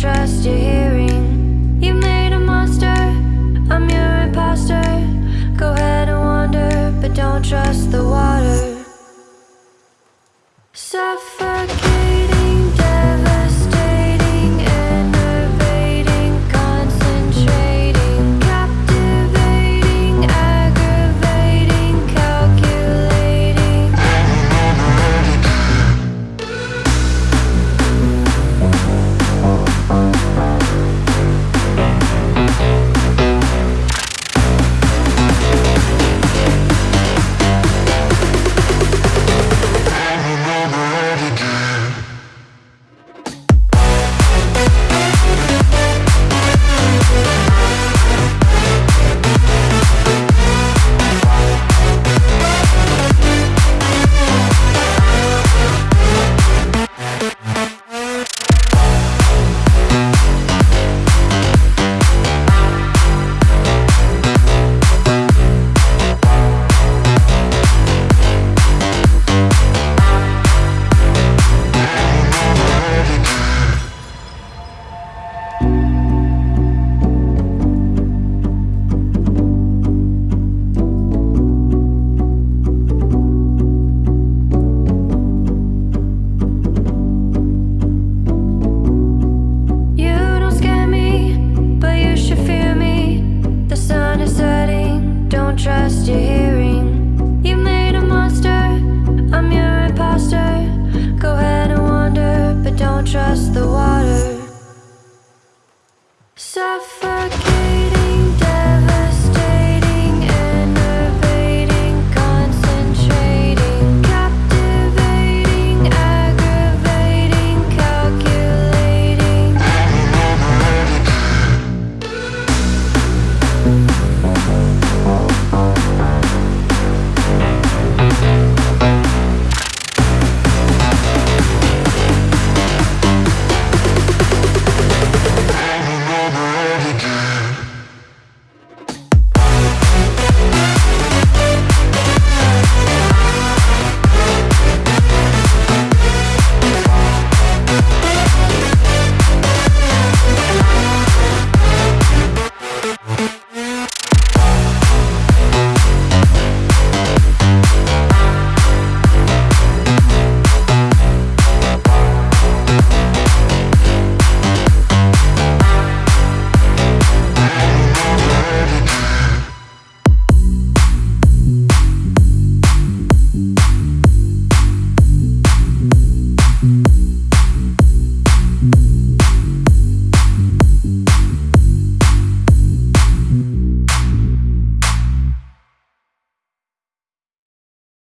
trust your hearing. You made a monster, I'm your imposter. Go ahead and wander, but don't trust the water. Suffocate. across the world